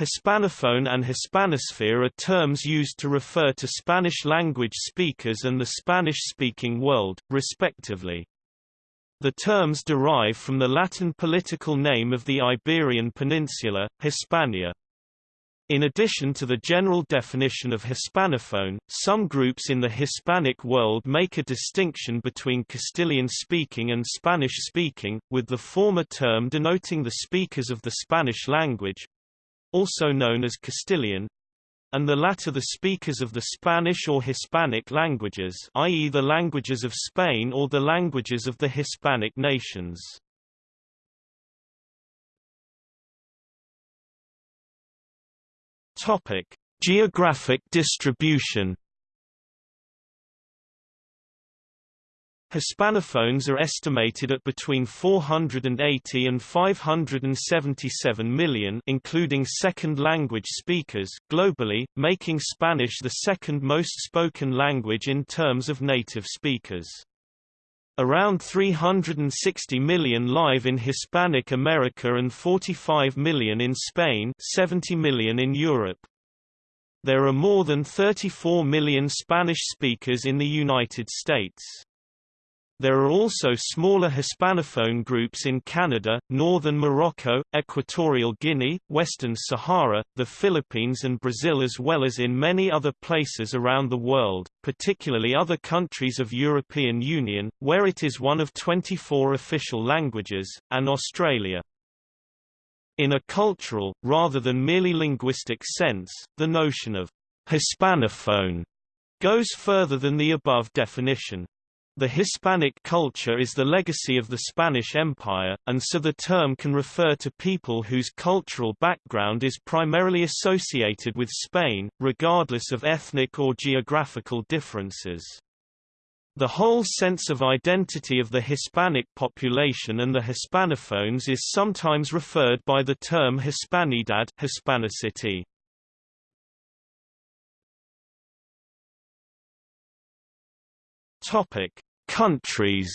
Hispanophone and Hispanosphere are terms used to refer to Spanish-language speakers and the Spanish-speaking world, respectively. The terms derive from the Latin political name of the Iberian Peninsula, Hispania. In addition to the general definition of Hispanophone, some groups in the Hispanic world make a distinction between Castilian-speaking and Spanish-speaking, with the former term denoting the speakers of the Spanish language—also known as Castilian, and the latter the speakers of the Spanish or Hispanic languages i.e. the languages of Spain or the languages of the Hispanic nations. Geographic distribution. Hispanophones are estimated at between 480 and 577 million including second-language speakers globally, making Spanish the second most spoken language in terms of native speakers. Around 360 million live in Hispanic America and 45 million in Spain 70 million in Europe. There are more than 34 million Spanish speakers in the United States. There are also smaller Hispanophone groups in Canada, northern Morocco, Equatorial Guinea, Western Sahara, the Philippines and Brazil as well as in many other places around the world, particularly other countries of European Union, where it is one of 24 official languages, and Australia. In a cultural, rather than merely linguistic sense, the notion of Hispanophone goes further than the above definition. The Hispanic culture is the legacy of the Spanish Empire, and so the term can refer to people whose cultural background is primarily associated with Spain, regardless of ethnic or geographical differences. The whole sense of identity of the Hispanic population and the Hispanophones is sometimes referred by the term Hispanidad Hispanicity. Topic: Countries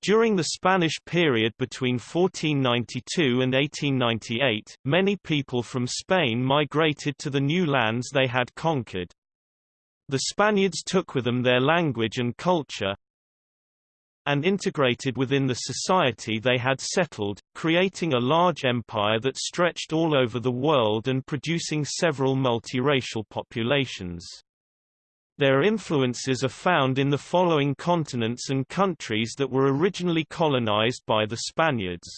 During the Spanish period between 1492 and 1898, many people from Spain migrated to the new lands they had conquered. The Spaniards took with them their language and culture, and integrated within the society they had settled, creating a large empire that stretched all over the world and producing several multiracial populations. Their influences are found in the following continents and countries that were originally colonized by the Spaniards.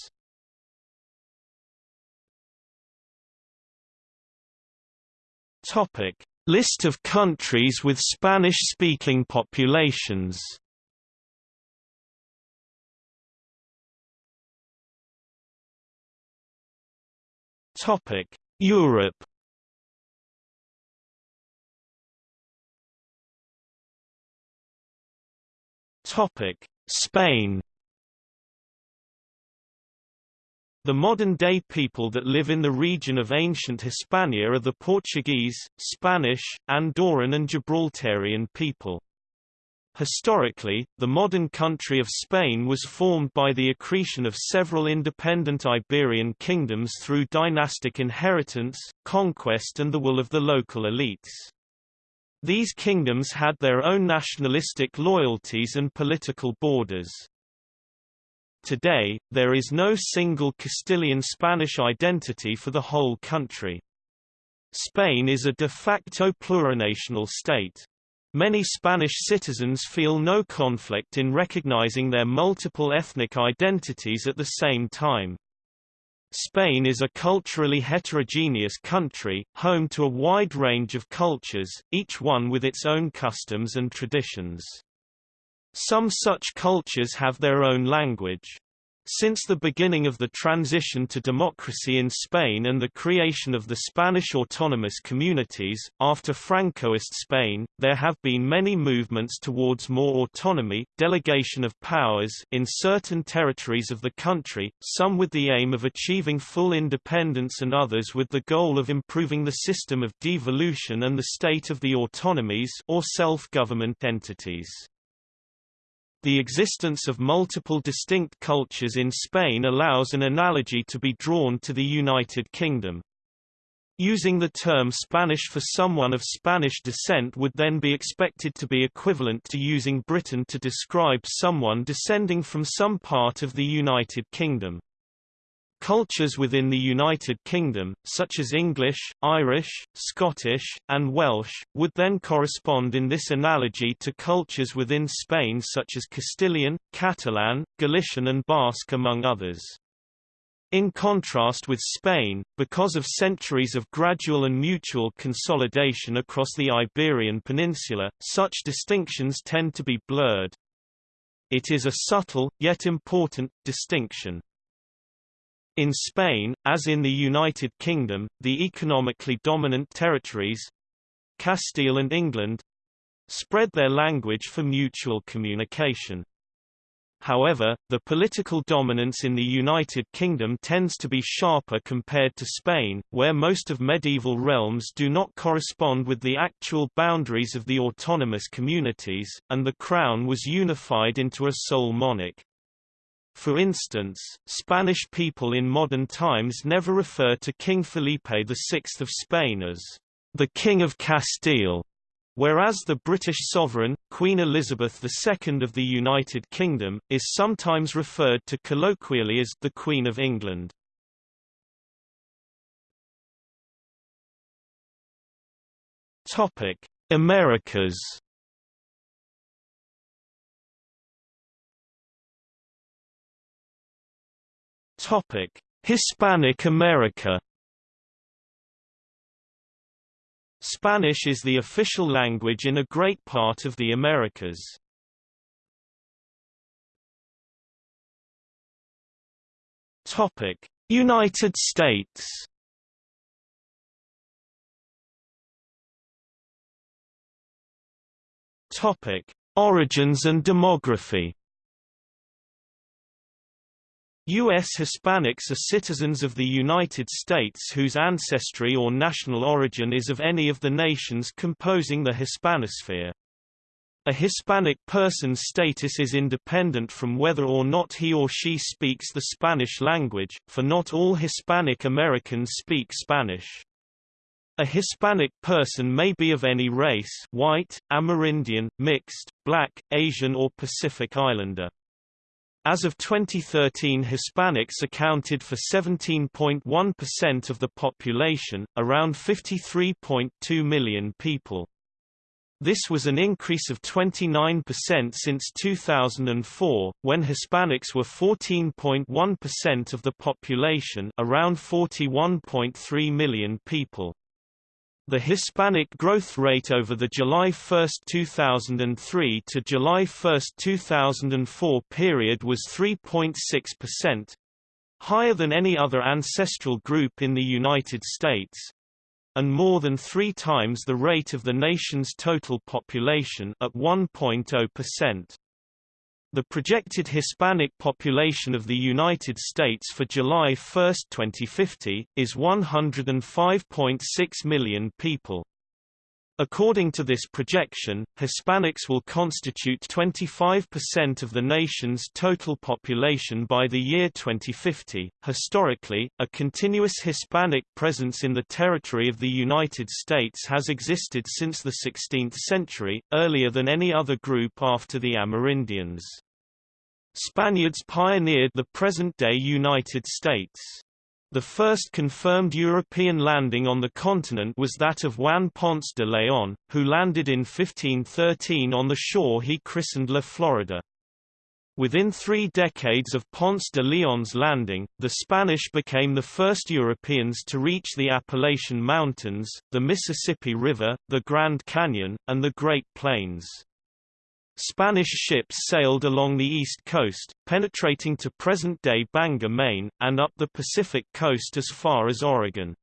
Topic: List of countries with Spanish-speaking populations. Topic: Europe Topic: Spain. The modern-day people that live in the region of ancient Hispania are the Portuguese, Spanish, Andorran and Gibraltarian people. Historically, the modern country of Spain was formed by the accretion of several independent Iberian kingdoms through dynastic inheritance, conquest and the will of the local elites. These kingdoms had their own nationalistic loyalties and political borders. Today, there is no single Castilian Spanish identity for the whole country. Spain is a de facto plurinational state. Many Spanish citizens feel no conflict in recognizing their multiple ethnic identities at the same time. Spain is a culturally heterogeneous country, home to a wide range of cultures, each one with its own customs and traditions. Some such cultures have their own language. Since the beginning of the transition to democracy in Spain and the creation of the Spanish autonomous communities, after Francoist Spain, there have been many movements towards more autonomy, delegation of powers in certain territories of the country, some with the aim of achieving full independence and others with the goal of improving the system of devolution and the state of the autonomies or self-government entities. The existence of multiple distinct cultures in Spain allows an analogy to be drawn to the United Kingdom. Using the term Spanish for someone of Spanish descent would then be expected to be equivalent to using Britain to describe someone descending from some part of the United Kingdom. Cultures within the United Kingdom, such as English, Irish, Scottish, and Welsh, would then correspond in this analogy to cultures within Spain such as Castilian, Catalan, Galician and Basque among others. In contrast with Spain, because of centuries of gradual and mutual consolidation across the Iberian Peninsula, such distinctions tend to be blurred. It is a subtle, yet important, distinction. In Spain, as in the United Kingdom, the economically dominant territories—Castile and England—spread their language for mutual communication. However, the political dominance in the United Kingdom tends to be sharper compared to Spain, where most of medieval realms do not correspond with the actual boundaries of the autonomous communities, and the crown was unified into a sole monarch. For instance, Spanish people in modern times never refer to King Felipe VI of Spain as the King of Castile, Whereas the British sovereign, Queen Elizabeth II of the United Kingdom, is sometimes referred to colloquially as the Queen of England. Americas. Topic: Hispanic America. Spanish is the official language in a great part of the Americas. Topic: United States. Topic: Origins and demography. U.S. Hispanics are citizens of the United States whose ancestry or national origin is of any of the nations composing the Hispanosphere. A Hispanic person's status is independent from whether or not he or she speaks the Spanish language, for not all Hispanic Americans speak Spanish. A Hispanic person may be of any race white, Amerindian, mixed, black, Asian or Pacific Islander. As of 2013 Hispanics accounted for 17.1% of the population, around 53.2 million people. This was an increase of 29% since 2004, when Hispanics were 14.1% of the population around 41.3 million people. The Hispanic growth rate over the July 1, 2003 to July 1, 2004 period was 3.6%, higher than any other ancestral group in the United States, and more than three times the rate of the nation's total population at 1.0%. The projected Hispanic population of the United States for July 1, 2050, is 105.6 million people. According to this projection, Hispanics will constitute 25% of the nation's total population by the year 2050. Historically, a continuous Hispanic presence in the territory of the United States has existed since the 16th century, earlier than any other group after the Amerindians. Spaniards pioneered the present-day United States. The first confirmed European landing on the continent was that of Juan Ponce de León, who landed in 1513 on the shore he christened La Florida. Within three decades of Ponce de León's landing, the Spanish became the first Europeans to reach the Appalachian Mountains, the Mississippi River, the Grand Canyon, and the Great Plains. Spanish ships sailed along the east coast, penetrating to present-day Bangor, Maine, and up the Pacific coast as far as Oregon.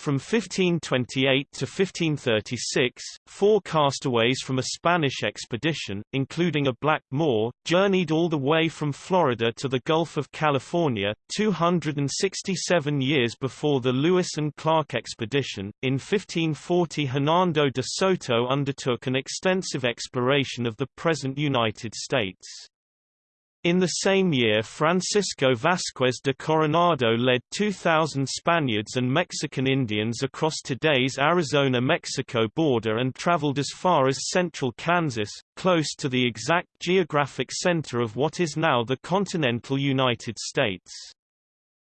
From 1528 to 1536, four castaways from a Spanish expedition, including a black Moor, journeyed all the way from Florida to the Gulf of California, 267 years before the Lewis and Clark expedition. In 1540 Hernando de Soto undertook an extensive exploration of the present United States. In the same year Francisco Vázquez de Coronado led 2,000 Spaniards and Mexican Indians across today's Arizona-Mexico border and traveled as far as central Kansas, close to the exact geographic center of what is now the continental United States.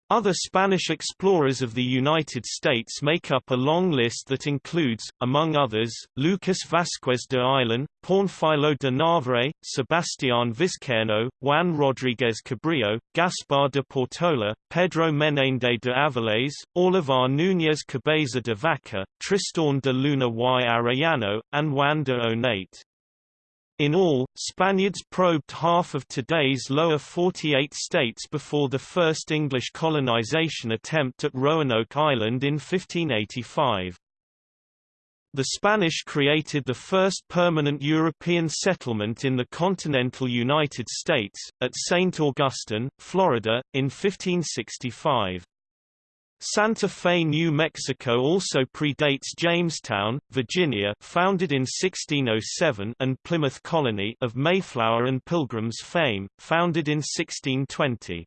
Other Spanish explorers of the United States make up a long list that includes, among others, Lucas Vázquez de Ayllón, Pánfilo de Narváez, Sebastián Vizcaíno, Juan Rodríguez Cabrillo, Gaspar de Portola, Pedro Menéndez de Avilés, Álvar Núñez Cabeza de Vaca, Tristan de Luna y Arellano, and Juan de Onate. In all, Spaniards probed half of today's lower 48 states before the first English colonization attempt at Roanoke Island in 1585. The Spanish created the first permanent European settlement in the continental United States, at St. Augustine, Florida, in 1565. Santa Fe, New Mexico also predates Jamestown, Virginia founded in 1607 and Plymouth Colony of Mayflower and Pilgrims fame, founded in 1620.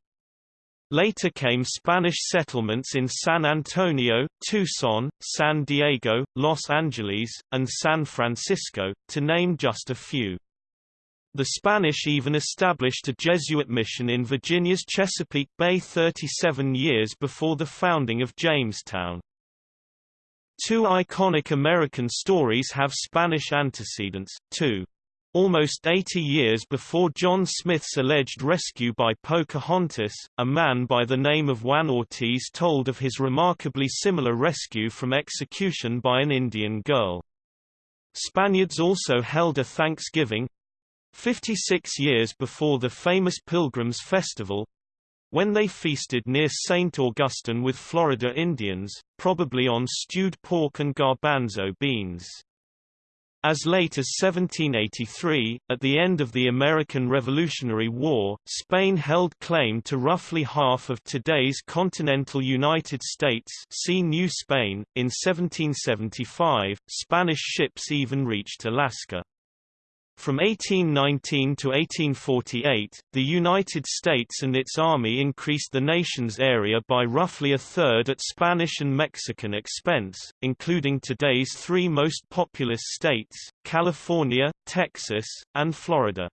Later came Spanish settlements in San Antonio, Tucson, San Diego, Los Angeles, and San Francisco, to name just a few. The Spanish even established a Jesuit mission in Virginia's Chesapeake Bay 37 years before the founding of Jamestown. Two iconic American stories have Spanish antecedents, too. Almost 80 years before John Smith's alleged rescue by Pocahontas, a man by the name of Juan Ortiz told of his remarkably similar rescue from execution by an Indian girl. Spaniards also held a Thanksgiving, 56 years before the famous Pilgrims Festival, when they feasted near St. Augustine with Florida Indians, probably on stewed pork and garbanzo beans. As late as 1783, at the end of the American Revolutionary War, Spain held claim to roughly half of today's continental United States see New Spain. .In 1775, Spanish ships even reached Alaska. From 1819 to 1848, the United States and its army increased the nation's area by roughly a third at Spanish and Mexican expense, including today's three most populous states, California, Texas, and Florida.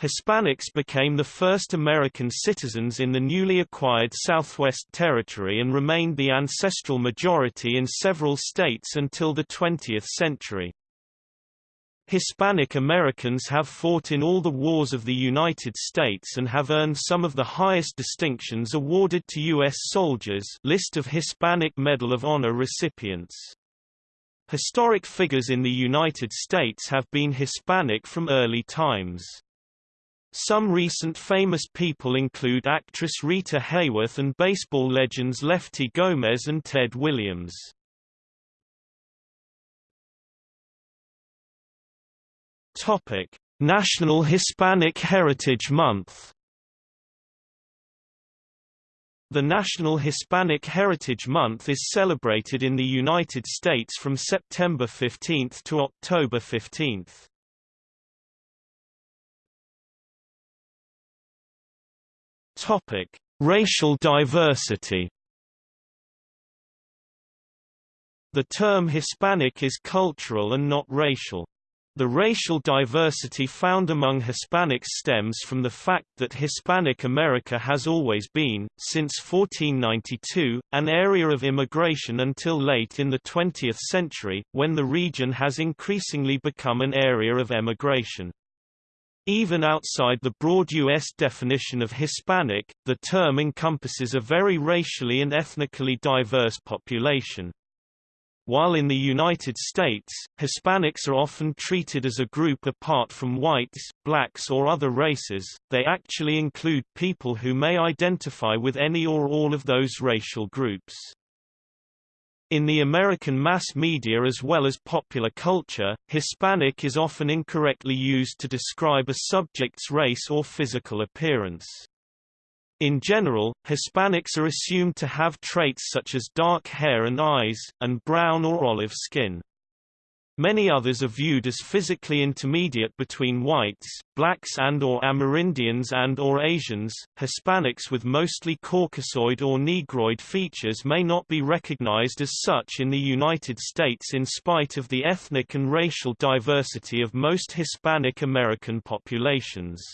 Hispanics became the first American citizens in the newly acquired Southwest Territory and remained the ancestral majority in several states until the 20th century. Hispanic Americans have fought in all the wars of the United States and have earned some of the highest distinctions awarded to U.S. soldiers list of Hispanic Medal of Honor recipients. Historic figures in the United States have been Hispanic from early times. Some recent famous people include actress Rita Hayworth and baseball legends Lefty Gomez and Ted Williams. Topic: National Hispanic Heritage Month. The National Hispanic Heritage Month is celebrated in the United States from September 15 to October 15. Topic: Racial diversity. The term Hispanic is cultural and not racial. The racial diversity found among Hispanics stems from the fact that Hispanic America has always been, since 1492, an area of immigration until late in the 20th century, when the region has increasingly become an area of emigration. Even outside the broad U.S. definition of Hispanic, the term encompasses a very racially and ethnically diverse population. While in the United States, Hispanics are often treated as a group apart from whites, blacks or other races, they actually include people who may identify with any or all of those racial groups. In the American mass media as well as popular culture, Hispanic is often incorrectly used to describe a subject's race or physical appearance. In general, Hispanics are assumed to have traits such as dark hair and eyes, and brown or olive skin. Many others are viewed as physically intermediate between whites, blacks and or Amerindians and or Asians. Hispanics with mostly Caucasoid or Negroid features may not be recognized as such in the United States in spite of the ethnic and racial diversity of most Hispanic American populations.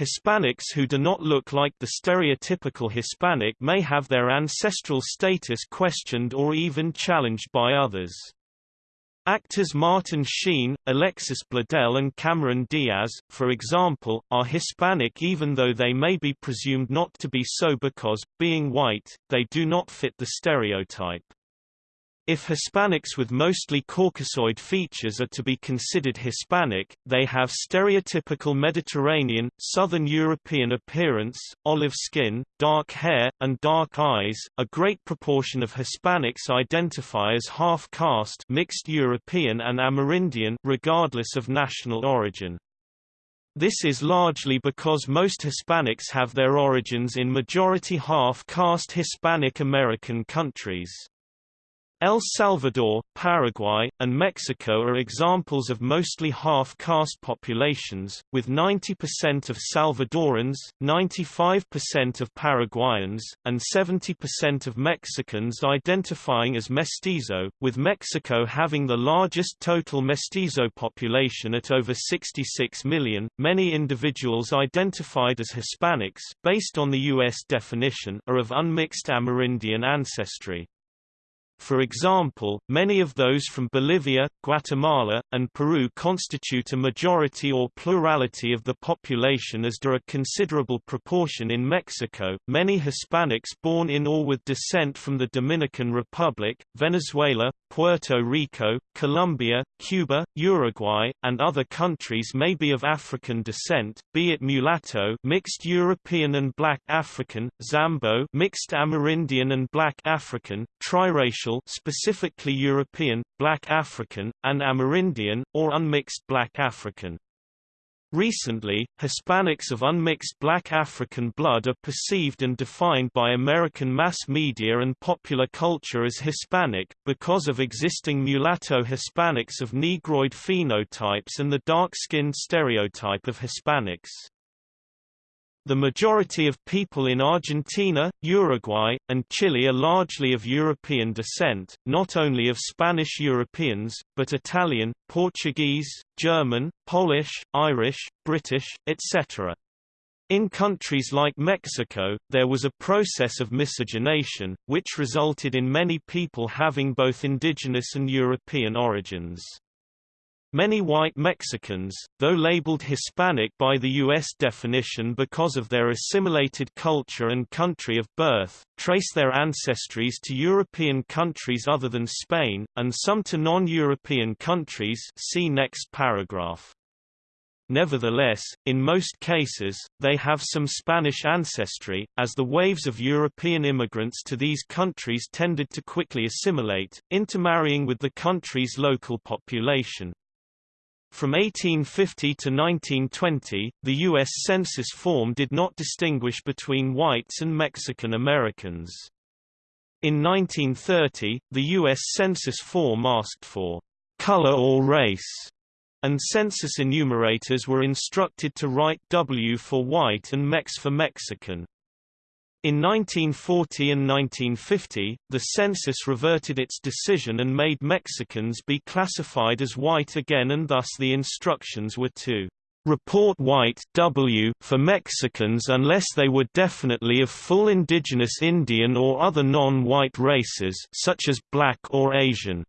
Hispanics who do not look like the stereotypical Hispanic may have their ancestral status questioned or even challenged by others. Actors Martin Sheen, Alexis Bledel and Cameron Diaz, for example, are Hispanic even though they may be presumed not to be so because, being white, they do not fit the stereotype. If Hispanics with mostly Caucasoid features are to be considered Hispanic, they have stereotypical Mediterranean, Southern European appearance, olive skin, dark hair, and dark eyes. A great proportion of Hispanics identify as half-caste mixed European and Amerindian regardless of national origin. This is largely because most Hispanics have their origins in majority half-caste Hispanic American countries. El Salvador, Paraguay, and Mexico are examples of mostly half-caste populations, with 90% of Salvadorans, 95% of Paraguayans, and 70% of Mexicans identifying as mestizo, with Mexico having the largest total mestizo population at over 66 million. Many individuals identified as Hispanics, based on the U.S. definition, are of unmixed Amerindian ancestry. For example, many of those from Bolivia, Guatemala, and Peru constitute a majority or plurality of the population as do a considerable proportion in Mexico. Many Hispanics born in or with descent from the Dominican Republic, Venezuela, Puerto Rico, Colombia, Cuba, Uruguay, and other countries may be of African descent, be it mulatto mixed European and black African, Zambo mixed Amerindian and black African, triracial specifically European, Black African, and Amerindian, or unmixed Black African. Recently, Hispanics of unmixed Black African blood are perceived and defined by American mass media and popular culture as Hispanic, because of existing mulatto Hispanics of Negroid phenotypes and the dark-skinned stereotype of Hispanics. The majority of people in Argentina, Uruguay, and Chile are largely of European descent, not only of Spanish Europeans, but Italian, Portuguese, German, Polish, Irish, British, etc. In countries like Mexico, there was a process of miscegenation, which resulted in many people having both indigenous and European origins. Many white Mexicans, though labeled Hispanic by the U.S. definition because of their assimilated culture and country of birth, trace their ancestries to European countries other than Spain, and some to non-European countries see next paragraph. Nevertheless, in most cases, they have some Spanish ancestry, as the waves of European immigrants to these countries tended to quickly assimilate, intermarrying with the country's local population. From 1850 to 1920, the U.S. Census form did not distinguish between whites and Mexican Americans. In 1930, the U.S. Census form asked for color or race, and census enumerators were instructed to write W for white and Mex for Mexican. In 1940 and 1950, the census reverted its decision and made Mexicans be classified as white again and thus the instructions were to report white w for Mexicans unless they were definitely of full indigenous Indian or other non-white races such as black or Asian.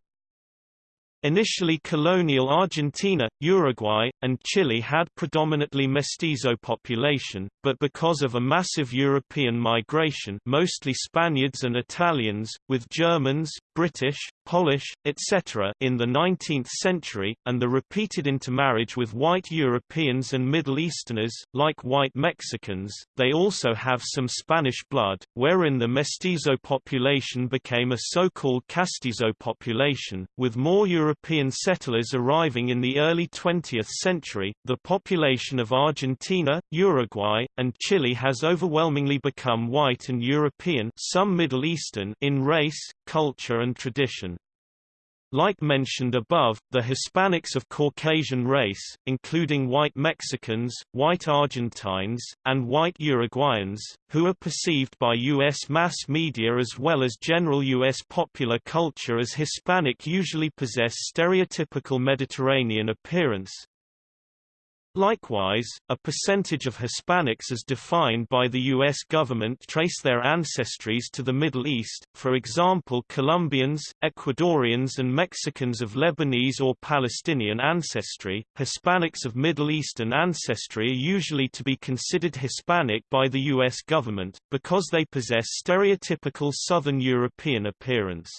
Initially colonial Argentina, Uruguay, and Chile had predominantly mestizo population, but because of a massive European migration mostly Spaniards and Italians, with Germans, British, Polish, etc. in the 19th century, and the repeated intermarriage with white Europeans and Middle Easterners, like white Mexicans, they also have some Spanish blood, wherein the mestizo population became a so-called castizo population, with more European settlers arriving in the early 20th century. The population of Argentina, Uruguay, and Chile has overwhelmingly become white and European some Middle Eastern in race, culture and tradition. Like mentioned above, the Hispanics of Caucasian race, including white Mexicans, white Argentines, and white Uruguayans, who are perceived by U.S. mass media as well as general U.S. popular culture as Hispanic usually possess stereotypical Mediterranean appearance, Likewise, a percentage of Hispanics as defined by the U.S. government trace their ancestries to the Middle East, for example Colombians, Ecuadorians and Mexicans of Lebanese or Palestinian ancestry. Hispanics of Middle Eastern ancestry are usually to be considered Hispanic by the U.S. government, because they possess stereotypical Southern European appearance.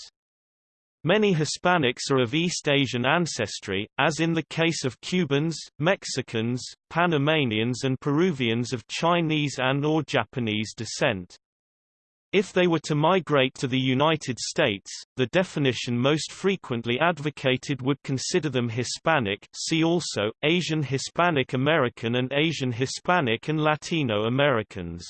Many Hispanics are of East Asian ancestry, as in the case of Cubans, Mexicans, Panamanians and Peruvians of Chinese and or Japanese descent. If they were to migrate to the United States, the definition most frequently advocated would consider them Hispanic see also, Asian Hispanic American and Asian Hispanic and Latino Americans.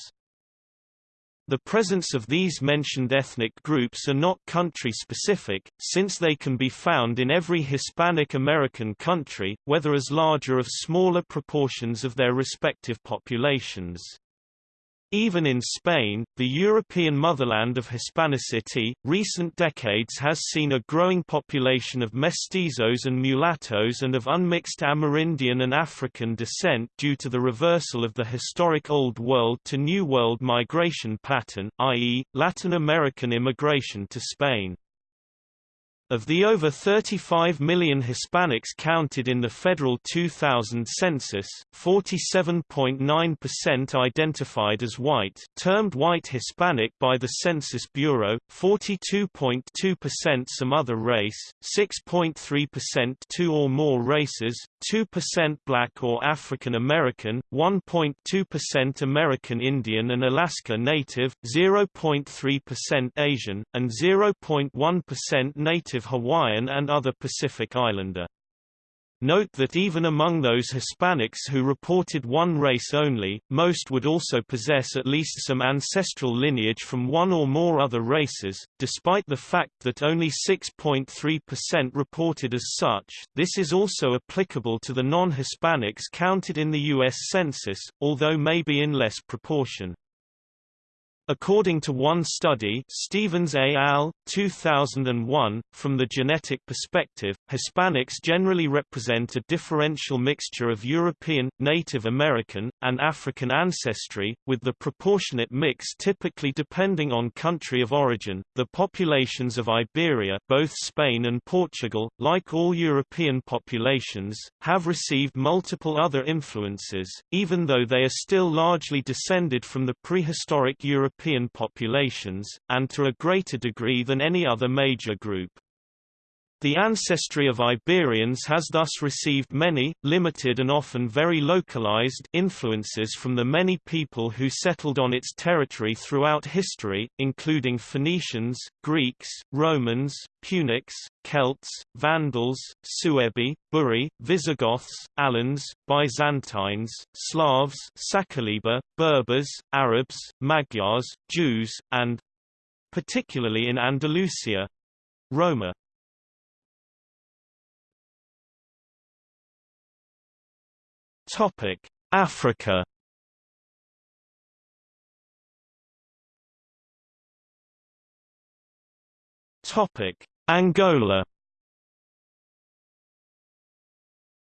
The presence of these mentioned ethnic groups are not country-specific, since they can be found in every Hispanic American country, whether as larger or smaller proportions of their respective populations. Even in Spain, the European motherland of Hispanicity, recent decades has seen a growing population of mestizos and mulattoes and of unmixed Amerindian and African descent due to the reversal of the historic Old World to New World migration pattern, i.e., Latin American immigration to Spain. Of the over 35 million Hispanics counted in the federal 2000 census, 47.9% identified as white termed white Hispanic by the Census Bureau, 42.2% some other race, 6.3% two or more races, 2% black or African American, 1.2% American Indian and Alaska Native, 0.3% Asian, and 0.1% Native Hawaiian and other Pacific Islander. Note that even among those Hispanics who reported one race only, most would also possess at least some ancestral lineage from one or more other races, despite the fact that only 6.3% reported as such. This is also applicable to the non-Hispanics counted in the U.S. Census, although maybe in less proportion. According to one study Stevens et al., 2001, from the genetic perspective, Hispanics generally represent a differential mixture of European, Native American, and African ancestry, with the proportionate mix typically depending on country of origin. The populations of Iberia both Spain and Portugal, like all European populations, have received multiple other influences, even though they are still largely descended from the prehistoric European European populations, and to a greater degree than any other major group. The ancestry of Iberians has thus received many, limited and often very localized influences from the many people who settled on its territory throughout history, including Phoenicians, Greeks, Romans, Punics, Celts, Vandals, Suebi, Buri, Visigoths, Alans, Byzantines, Slavs Sakaliba, Berbers, Arabs, Magyars, Jews, and particularly in Andalusia Topic: Africa. Topic: Angola.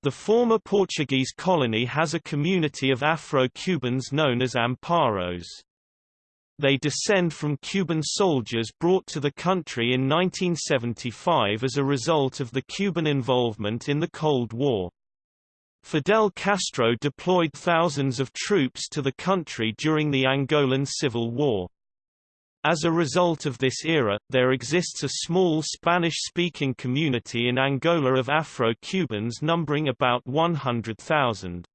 The former Portuguese colony has a community of Afro-Cubans known as Amparos. They descend from Cuban soldiers brought to the country in 1975 as a result of the Cuban involvement in the Cold War. Fidel Castro deployed thousands of troops to the country during the Angolan Civil War. As a result of this era, there exists a small Spanish-speaking community in Angola of Afro-Cubans numbering about 100,000.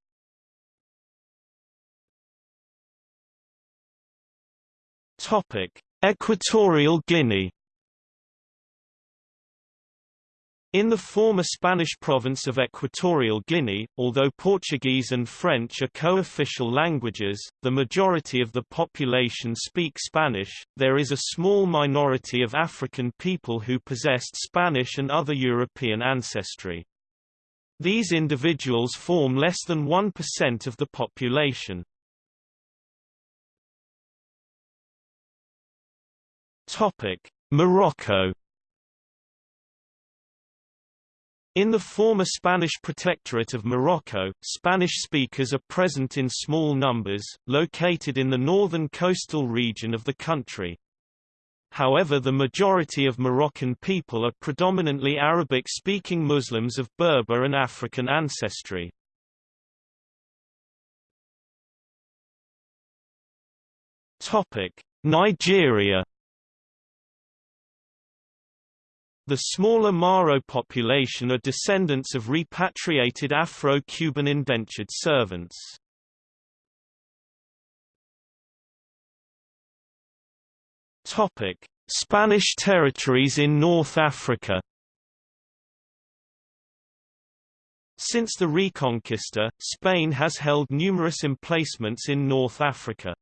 Equatorial Guinea In the former Spanish province of Equatorial Guinea, although Portuguese and French are co-official languages, the majority of the population speak Spanish. There is a small minority of African people who possessed Spanish and other European ancestry. These individuals form less than 1% of the population. Topic: Morocco In the former Spanish protectorate of Morocco, Spanish speakers are present in small numbers, located in the northern coastal region of the country. However the majority of Moroccan people are predominantly Arabic-speaking Muslims of Berber and African ancestry. Nigeria The smaller Maro population are descendants of repatriated Afro-Cuban indentured servants. Spanish territories in North Africa Since the Reconquista, Spain has held numerous emplacements in North Africa.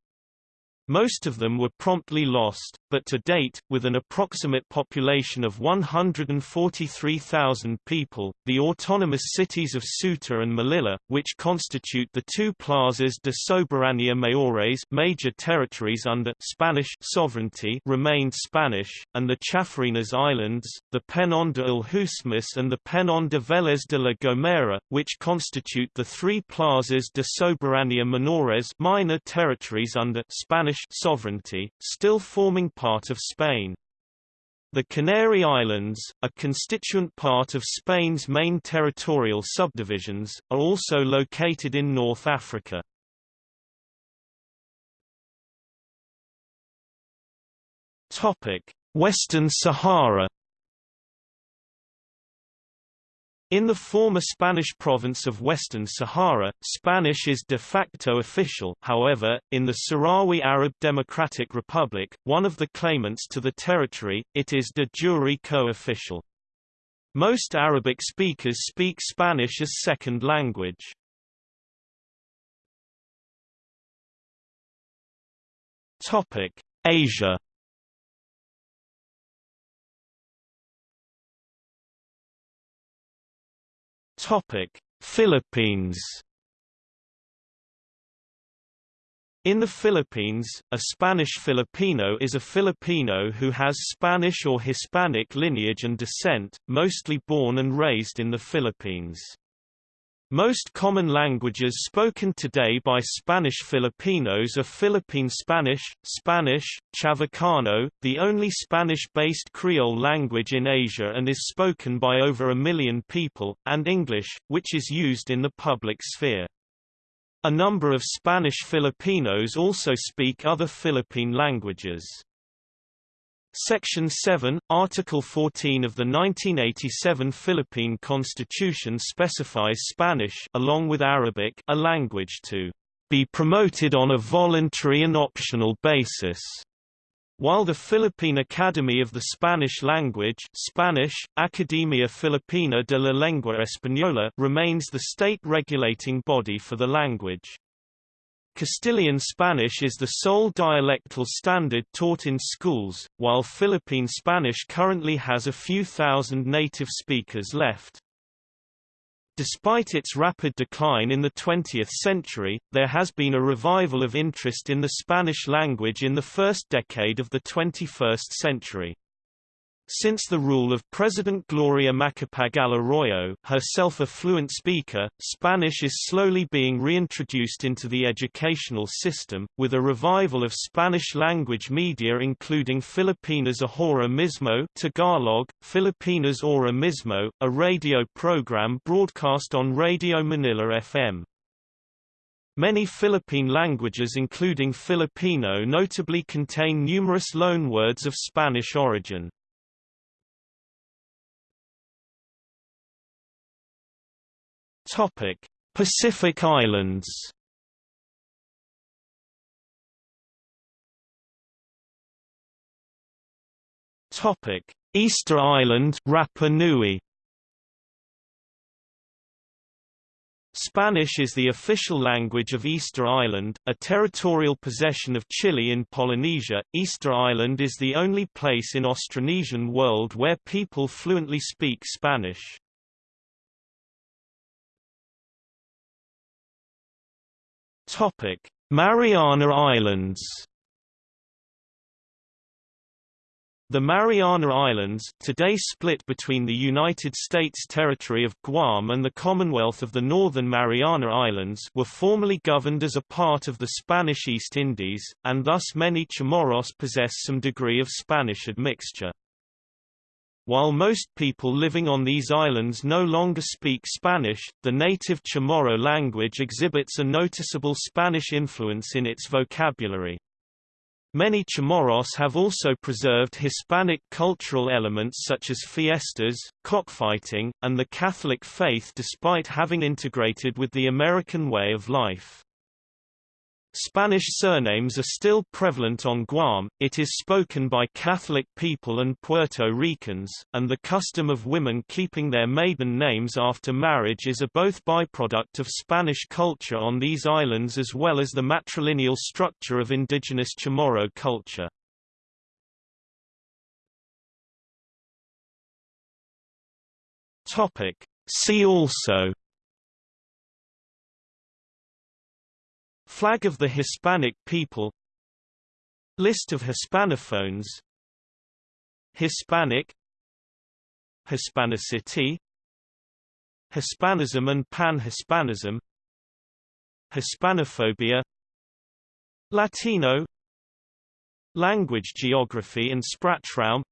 Most of them were promptly lost, but to date, with an approximate population of 143,000 people, the autonomous cities of Ceuta and Melilla, which constitute the two plazas de soberanía mayores major territories under Spanish sovereignty remained Spanish, and the Chafarinas Islands, the Peñón de Alhucemas and the Peñón de Vélez de la Gomera, which constitute the three plazas de soberanía menores minor territories under Spanish sovereignty, still forming part of Spain. The Canary Islands, a constituent part of Spain's main territorial subdivisions, are also located in North Africa. Western Sahara In the former Spanish province of Western Sahara, Spanish is de facto official however, in the Sahrawi Arab Democratic Republic, one of the claimants to the territory, it is de jure co-official. Most Arabic speakers speak Spanish as second language. Asia Topic: Philippines. In the Philippines, a Spanish Filipino is a Filipino who has Spanish or Hispanic lineage and descent, mostly born and raised in the Philippines. Most common languages spoken today by Spanish Filipinos are Philippine Spanish, Spanish, Chavacano, the only Spanish-based Creole language in Asia and is spoken by over a million people, and English, which is used in the public sphere. A number of Spanish Filipinos also speak other Philippine languages. Section 7, Article 14 of the 1987 Philippine Constitution specifies Spanish along with Arabic a language to be promoted on a voluntary and optional basis. While the Philippine Academy of the Spanish Language Spanish, Academia Filipina de la Lengua Española remains the state regulating body for the language. Castilian Spanish is the sole dialectal standard taught in schools, while Philippine Spanish currently has a few thousand native speakers left. Despite its rapid decline in the 20th century, there has been a revival of interest in the Spanish language in the first decade of the 21st century. Since the rule of President Gloria Macapagal Arroyo herself a fluent speaker, Spanish is slowly being reintroduced into the educational system, with a revival of Spanish-language media including Filipinas Ahora Mismo Tagalog, Filipinas Ahora Mismo, a radio program broadcast on Radio Manila FM. Many Philippine languages including Filipino notably contain numerous loanwords of Spanish origin. Topic: Pacific Islands. Topic: Easter Island, Rapa Nui. Spanish is the official language of Easter Island, a territorial possession of Chile in Polynesia. Easter Island is the only place in Austronesian world where people fluently speak Spanish. Topic: Mariana Islands. The Mariana Islands, today split between the United States territory of Guam and the Commonwealth of the Northern Mariana Islands were formerly governed as a part of the Spanish East Indies, and thus many Chamorros possess some degree of Spanish admixture. While most people living on these islands no longer speak Spanish, the native Chamorro language exhibits a noticeable Spanish influence in its vocabulary. Many Chamorros have also preserved Hispanic cultural elements such as fiestas, cockfighting, and the Catholic faith despite having integrated with the American way of life. Spanish surnames are still prevalent on Guam, it is spoken by Catholic people and Puerto Ricans, and the custom of women keeping their maiden names after marriage is a both byproduct of Spanish culture on these islands as well as the matrilineal structure of indigenous Chamorro culture. See also Flag of the Hispanic people. List of Hispanophones. Hispanic. Hispanicity. Hispanism and Pan-Hispanism. Hispanophobia. Latino. Language geography and Sprachraum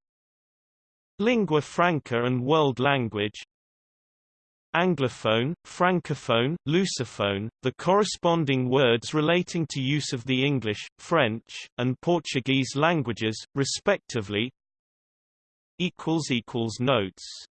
Lingua franca and world language Anglophone, Francophone, Lusophone, the corresponding words relating to use of the English, French, and Portuguese languages, respectively. Notes